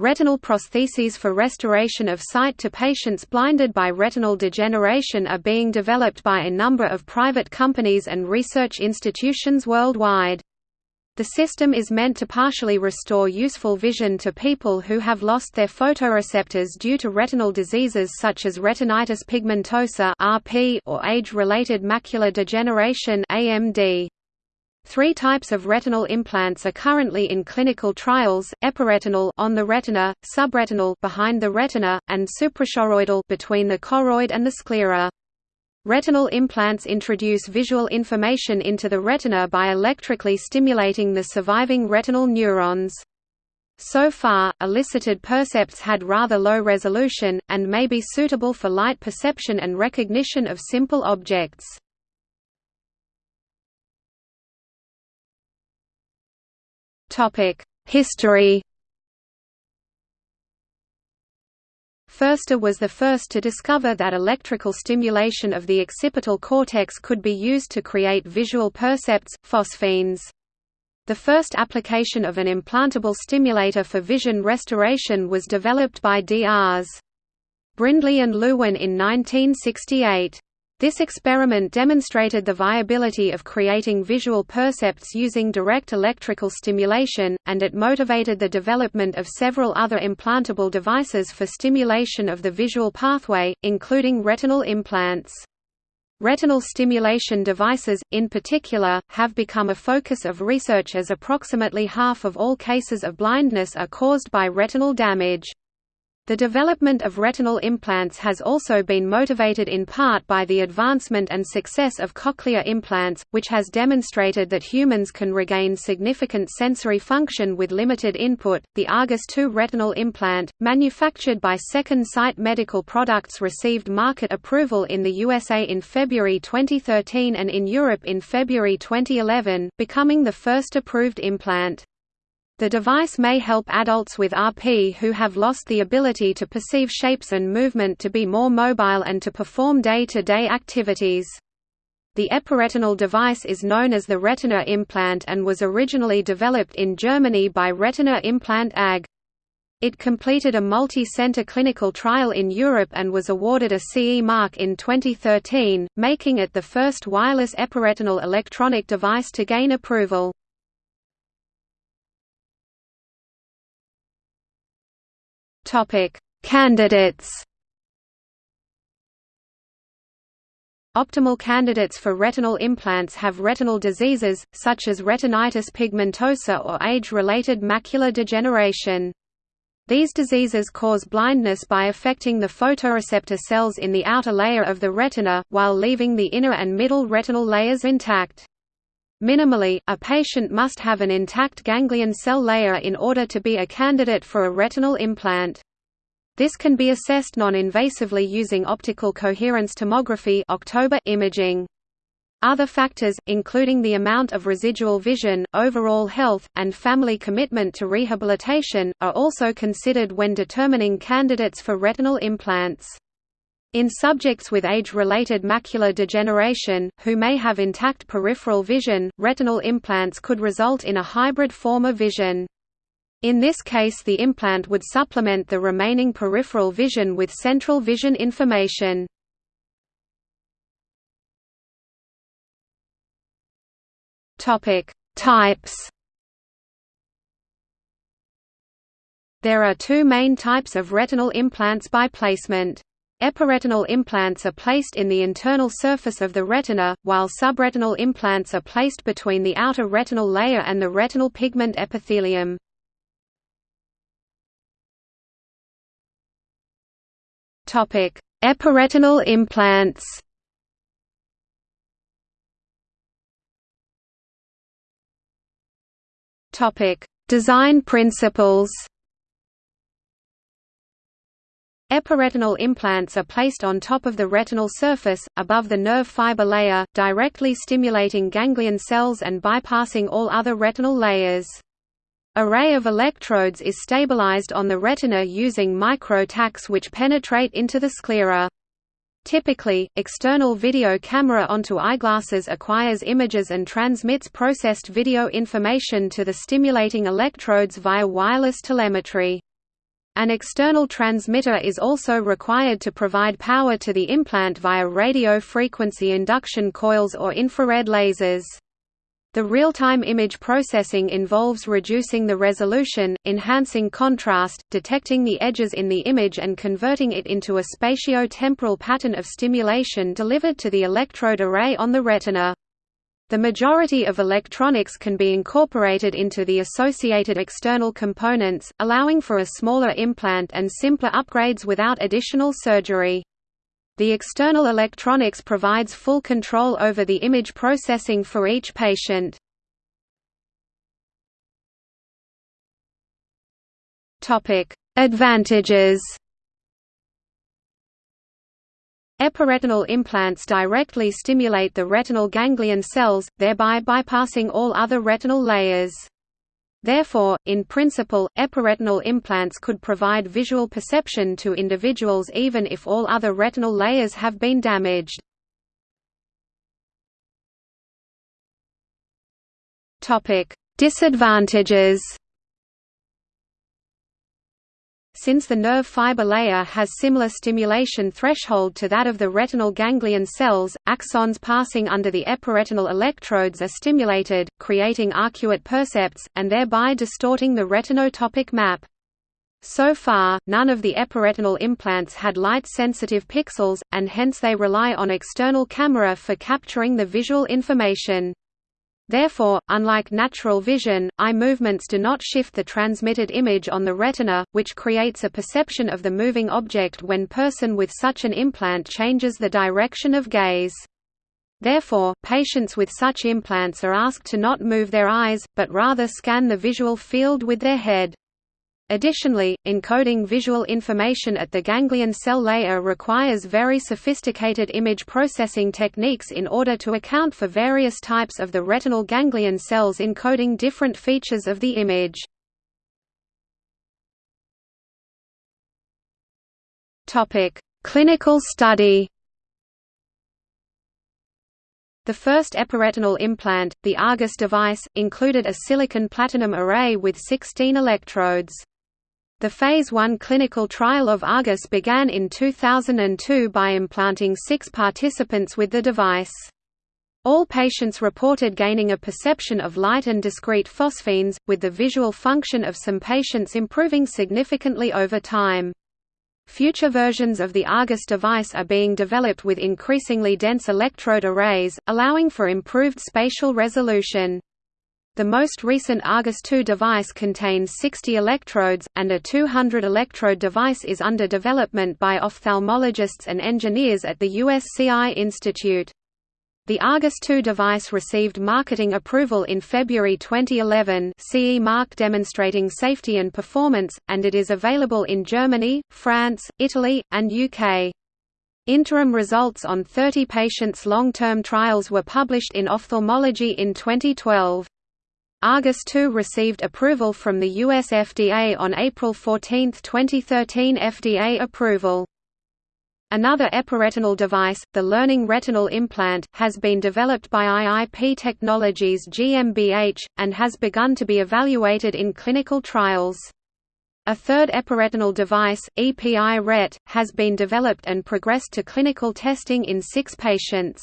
Retinal prostheses for restoration of sight to patients blinded by retinal degeneration are being developed by a number of private companies and research institutions worldwide. The system is meant to partially restore useful vision to people who have lost their photoreceptors due to retinal diseases such as retinitis pigmentosa or age-related macular degeneration (AMD). Three types of retinal implants are currently in clinical trials: epiretinal on the retina, subretinal behind the retina, and suprachoroidal between the choroid and the sclera. Retinal implants introduce visual information into the retina by electrically stimulating the surviving retinal neurons. So far, elicited percepts had rather low resolution, and may be suitable for light perception and recognition of simple objects. History Foerster was the first to discover that electrical stimulation of the occipital cortex could be used to create visual percepts, phosphenes. The first application of an implantable stimulator for vision restoration was developed by D.R.s. Brindley and Lewin in 1968. This experiment demonstrated the viability of creating visual percepts using direct electrical stimulation, and it motivated the development of several other implantable devices for stimulation of the visual pathway, including retinal implants. Retinal stimulation devices, in particular, have become a focus of research as approximately half of all cases of blindness are caused by retinal damage. The development of retinal implants has also been motivated in part by the advancement and success of cochlear implants, which has demonstrated that humans can regain significant sensory function with limited input. The Argus II retinal implant, manufactured by Second Sight Medical Products, received market approval in the USA in February 2013 and in Europe in February 2011, becoming the first approved implant. The device may help adults with RP who have lost the ability to perceive shapes and movement to be more mobile and to perform day-to-day -day activities. The epiretinal device is known as the Retina implant and was originally developed in Germany by Retina Implant AG. It completed a multi-center clinical trial in Europe and was awarded a CE mark in 2013, making it the first wireless epiretinal electronic device to gain approval. Topic: Candidates. Optimal candidates for retinal implants have retinal diseases, such as retinitis pigmentosa or age-related macular degeneration. These diseases cause blindness by affecting the photoreceptor cells in the outer layer of the retina, while leaving the inner and middle retinal layers intact. Minimally, a patient must have an intact ganglion cell layer in order to be a candidate for a retinal implant. This can be assessed non-invasively using optical coherence tomography imaging. Other factors, including the amount of residual vision, overall health, and family commitment to rehabilitation, are also considered when determining candidates for retinal implants. In subjects with age-related macular degeneration, who may have intact peripheral vision, retinal implants could result in a hybrid form of vision. In this case the implant would supplement the remaining peripheral vision with central vision information. Types There are two main types of retinal implants by placement. Epiretinal implants are placed in the internal surface of the retina, while subretinal implants are placed between the outer retinal layer and the retinal pigment epithelium. Epiretinal implants Design principles Epiretinal implants are placed on top of the retinal surface, above the nerve fiber layer, directly stimulating ganglion cells and bypassing all other retinal layers. Array of electrodes is stabilized on the retina using micro-tacks which penetrate into the sclera. Typically, external video camera onto eyeglasses acquires images and transmits processed video information to the stimulating electrodes via wireless telemetry. An external transmitter is also required to provide power to the implant via radio frequency induction coils or infrared lasers. The real-time image processing involves reducing the resolution, enhancing contrast, detecting the edges in the image and converting it into a spatio-temporal pattern of stimulation delivered to the electrode array on the retina. The majority of electronics can be incorporated into the associated external components, allowing for a smaller implant and simpler upgrades without additional surgery. The external electronics provides full control over the image processing for each patient. Advantages Epiretinal implants directly stimulate the retinal ganglion cells, thereby bypassing all other retinal layers. Therefore, in principle, epiretinal implants could provide visual perception to individuals even if all other retinal layers have been damaged. Disadvantages since the nerve fiber layer has similar stimulation threshold to that of the retinal ganglion cells, axons passing under the epiretinal electrodes are stimulated, creating arcuate percepts, and thereby distorting the retinotopic map. So far, none of the epiretinal implants had light-sensitive pixels, and hence they rely on external camera for capturing the visual information. Therefore, unlike natural vision, eye movements do not shift the transmitted image on the retina, which creates a perception of the moving object when person with such an implant changes the direction of gaze. Therefore, patients with such implants are asked to not move their eyes, but rather scan the visual field with their head. Additionally, encoding visual information at the ganglion cell layer requires very sophisticated image processing techniques in order to account for various types of the retinal ganglion cells encoding different features of the image. Clinical study the first epiretinal implant, the Argus device, included a silicon platinum array with 16 electrodes. The Phase I clinical trial of Argus began in 2002 by implanting six participants with the device. All patients reported gaining a perception of light and discrete phosphenes, with the visual function of some patients improving significantly over time. Future versions of the Argus device are being developed with increasingly dense electrode arrays, allowing for improved spatial resolution. The most recent Argus II device contains 60 electrodes, and a 200-electrode device is under development by ophthalmologists and engineers at the USC Eye Institute. The Argus II device received marketing approval in February 2011 CE mark demonstrating safety and performance, and it is available in Germany, France, Italy, and UK. Interim results on 30 patients' long-term trials were published in Ophthalmology in 2012. Argus II received approval from the US FDA on April 14, 2013 FDA approval. Another epiretinal device, the Learning Retinal Implant, has been developed by IIP Technologies GmbH, and has begun to be evaluated in clinical trials. A third epiretinal device, EPI-RET, has been developed and progressed to clinical testing in six patients.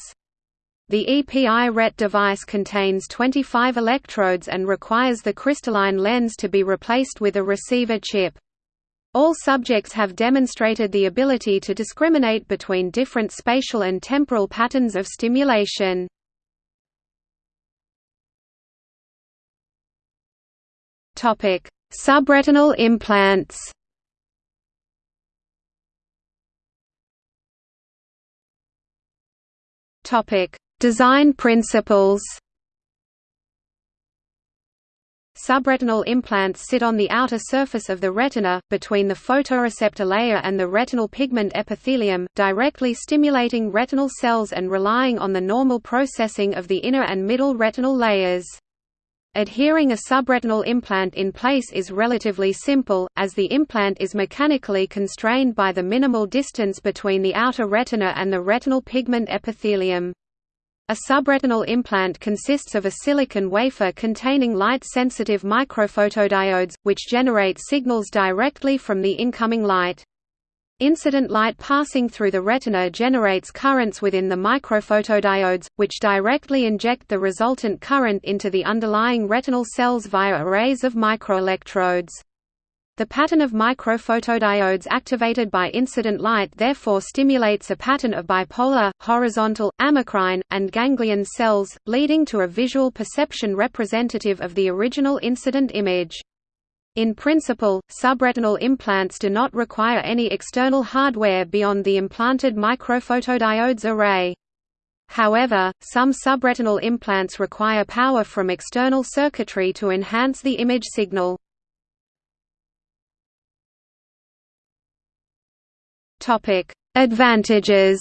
The EPI-RET device contains 25 electrodes and requires the crystalline lens to be replaced with a receiver chip. All subjects have demonstrated the ability to discriminate between different spatial and temporal patterns of stimulation. Subretinal implants Topic: Design principles Subretinal implants sit on the outer surface of the retina, between the photoreceptor layer and the retinal pigment epithelium, directly stimulating retinal cells and relying on the normal processing of the inner and middle retinal layers. Adhering a subretinal implant in place is relatively simple, as the implant is mechanically constrained by the minimal distance between the outer retina and the retinal pigment epithelium. A subretinal implant consists of a silicon wafer containing light-sensitive microphotodiodes, which generate signals directly from the incoming light. Incident light passing through the retina generates currents within the microphotodiodes, which directly inject the resultant current into the underlying retinal cells via arrays of microelectrodes. The pattern of microphotodiodes activated by incident light therefore stimulates a pattern of bipolar, horizontal, amacrine, and ganglion cells, leading to a visual perception representative of the original incident image. In principle, subretinal implants do not require any external hardware beyond the implanted microphotodiodes array. However, some subretinal implants require power from external circuitry to enhance the image signal. Advantages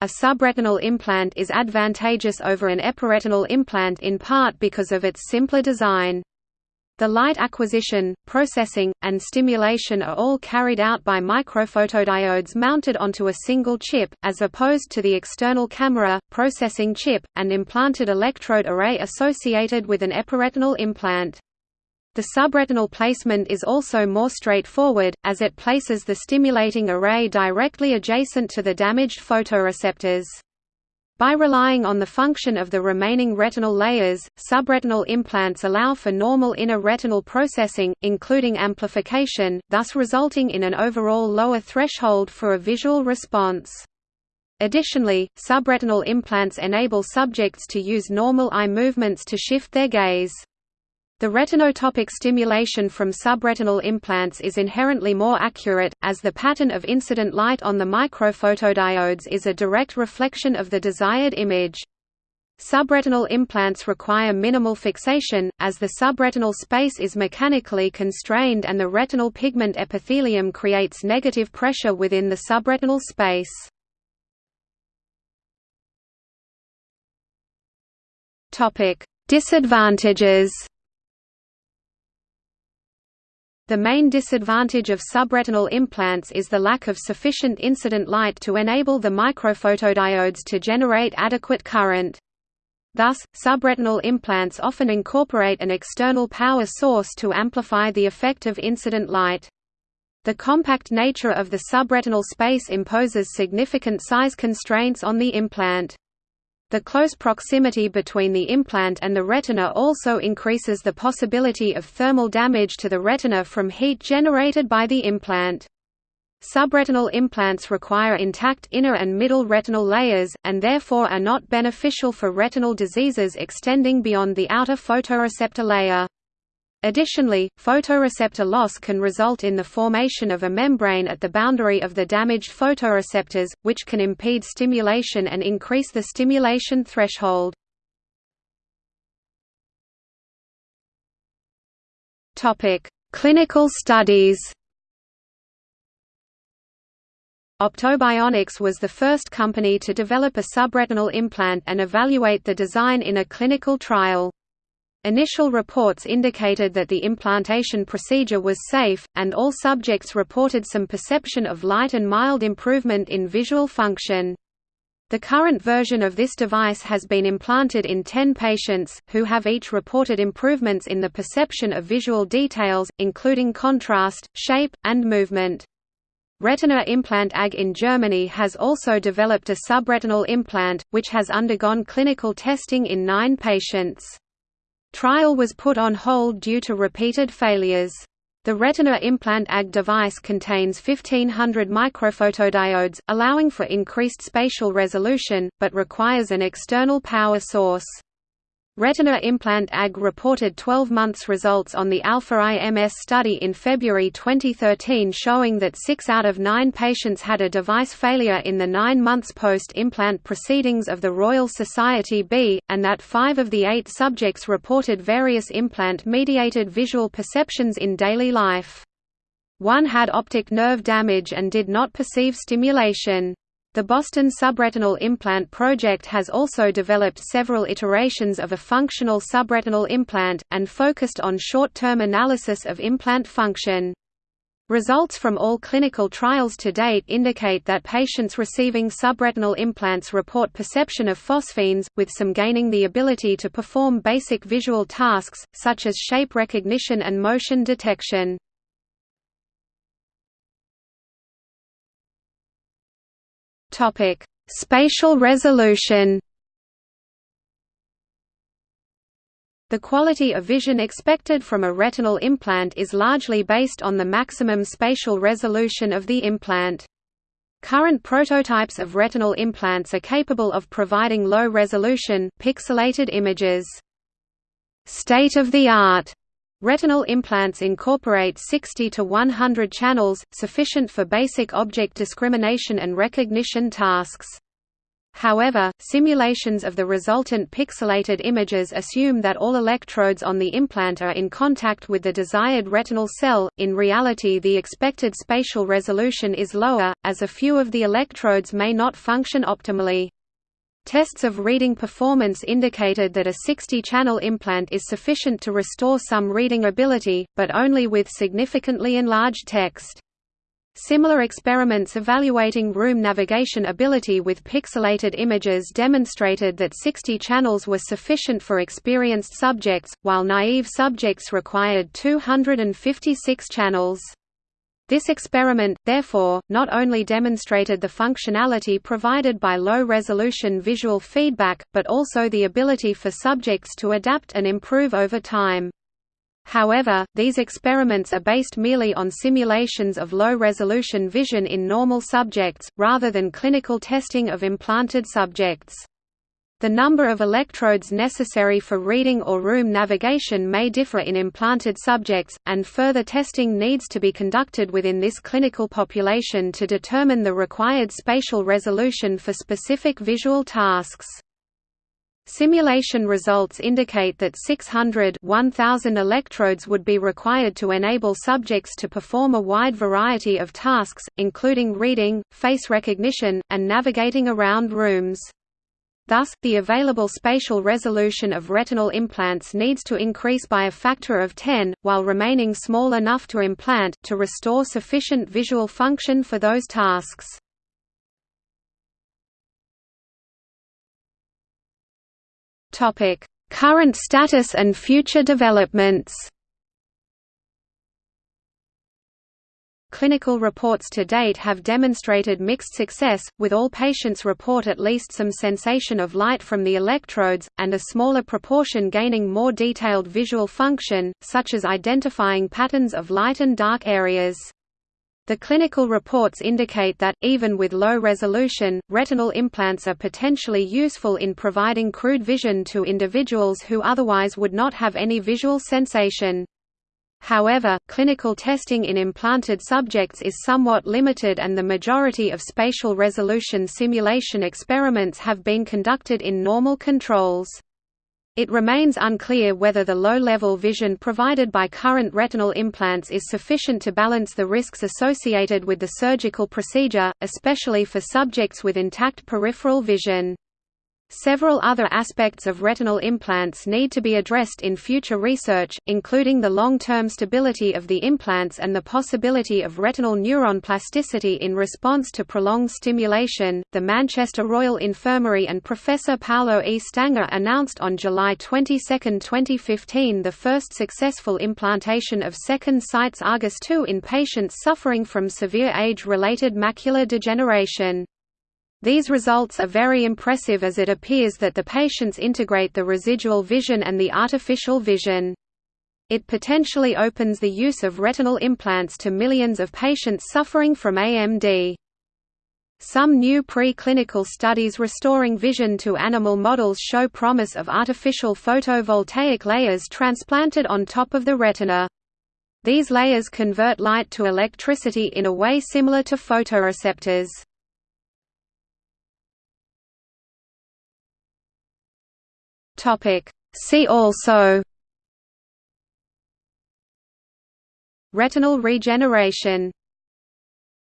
a subretinal implant is advantageous over an epiretinal implant in part because of its simpler design. The light acquisition, processing, and stimulation are all carried out by microphotodiodes mounted onto a single chip, as opposed to the external camera, processing chip, and implanted electrode array associated with an epiretinal implant. The subretinal placement is also more straightforward, as it places the stimulating array directly adjacent to the damaged photoreceptors. By relying on the function of the remaining retinal layers, subretinal implants allow for normal inner retinal processing, including amplification, thus resulting in an overall lower threshold for a visual response. Additionally, subretinal implants enable subjects to use normal eye movements to shift their gaze. The retinotopic stimulation from subretinal implants is inherently more accurate, as the pattern of incident light on the microphotodiodes is a direct reflection of the desired image. Subretinal implants require minimal fixation, as the subretinal space is mechanically constrained and the retinal pigment epithelium creates negative pressure within the subretinal space. Disadvantages the main disadvantage of subretinal implants is the lack of sufficient incident light to enable the microphotodiodes to generate adequate current. Thus, subretinal implants often incorporate an external power source to amplify the effect of incident light. The compact nature of the subretinal space imposes significant size constraints on the implant. The close proximity between the implant and the retina also increases the possibility of thermal damage to the retina from heat generated by the implant. Subretinal implants require intact inner and middle retinal layers, and therefore are not beneficial for retinal diseases extending beyond the outer photoreceptor layer. Additionally, photoreceptor loss can result in the formation of a membrane at the boundary of the damaged photoreceptors, which can impede stimulation and increase the stimulation threshold. Clinical studies Optobionics was the first company to develop a subretinal implant and evaluate the design in a clinical trial. Initial reports indicated that the implantation procedure was safe, and all subjects reported some perception of light and mild improvement in visual function. The current version of this device has been implanted in 10 patients, who have each reported improvements in the perception of visual details, including contrast, shape, and movement. Retina Implant AG in Germany has also developed a subretinal implant, which has undergone clinical testing in nine patients. Trial was put on hold due to repeated failures. The Retina Implant AG device contains 1500 microphotodiodes, allowing for increased spatial resolution, but requires an external power source. Retina Implant AG reported 12 months results on the Alpha IMS study in February 2013 showing that 6 out of 9 patients had a device failure in the 9 months post-implant proceedings of the Royal Society B, and that 5 of the 8 subjects reported various implant-mediated visual perceptions in daily life. One had optic nerve damage and did not perceive stimulation. The Boston subretinal implant project has also developed several iterations of a functional subretinal implant, and focused on short-term analysis of implant function. Results from all clinical trials to date indicate that patients receiving subretinal implants report perception of phosphenes, with some gaining the ability to perform basic visual tasks, such as shape recognition and motion detection. Spatial resolution The quality of vision expected from a retinal implant is largely based on the maximum spatial resolution of the implant. Current prototypes of retinal implants are capable of providing low-resolution, pixelated images. State-of-the-art retinal implants incorporate 60 to 100 channels, sufficient for basic object discrimination and recognition tasks. However, simulations of the resultant pixelated images assume that all electrodes on the implant are in contact with the desired retinal cell. In reality, the expected spatial resolution is lower, as a few of the electrodes may not function optimally. Tests of reading performance indicated that a 60-channel implant is sufficient to restore some reading ability, but only with significantly enlarged text. Similar experiments evaluating room navigation ability with pixelated images demonstrated that 60 channels were sufficient for experienced subjects, while naive subjects required 256 channels. This experiment, therefore, not only demonstrated the functionality provided by low-resolution visual feedback, but also the ability for subjects to adapt and improve over time. However, these experiments are based merely on simulations of low-resolution vision in normal subjects, rather than clinical testing of implanted subjects. The number of electrodes necessary for reading or room navigation may differ in implanted subjects, and further testing needs to be conducted within this clinical population to determine the required spatial resolution for specific visual tasks. Simulation results indicate that 600 1000 electrodes would be required to enable subjects to perform a wide variety of tasks, including reading, face recognition, and navigating around rooms. Thus, the available spatial resolution of retinal implants needs to increase by a factor of 10, while remaining small enough to implant, to restore sufficient visual function for those tasks. Current status and future developments. Clinical reports to date have demonstrated mixed success, with all patients report at least some sensation of light from the electrodes, and a smaller proportion gaining more detailed visual function, such as identifying patterns of light and dark areas. The clinical reports indicate that, even with low resolution, retinal implants are potentially useful in providing crude vision to individuals who otherwise would not have any visual sensation. However, clinical testing in implanted subjects is somewhat limited and the majority of spatial resolution simulation experiments have been conducted in normal controls. It remains unclear whether the low-level vision provided by current retinal implants is sufficient to balance the risks associated with the surgical procedure, especially for subjects with intact peripheral vision. Several other aspects of retinal implants need to be addressed in future research, including the long-term stability of the implants and the possibility of retinal neuron plasticity in response to prolonged stimulation. The Manchester Royal Infirmary and Professor Paolo E. Stanger announced on July 22, 2015, the first successful implantation of Second Sight's Argus II in patients suffering from severe age-related macular degeneration. These results are very impressive as it appears that the patients integrate the residual vision and the artificial vision. It potentially opens the use of retinal implants to millions of patients suffering from AMD. Some new pre-clinical studies restoring vision to animal models show promise of artificial photovoltaic layers transplanted on top of the retina. These layers convert light to electricity in a way similar to photoreceptors. Topic. See also Retinal regeneration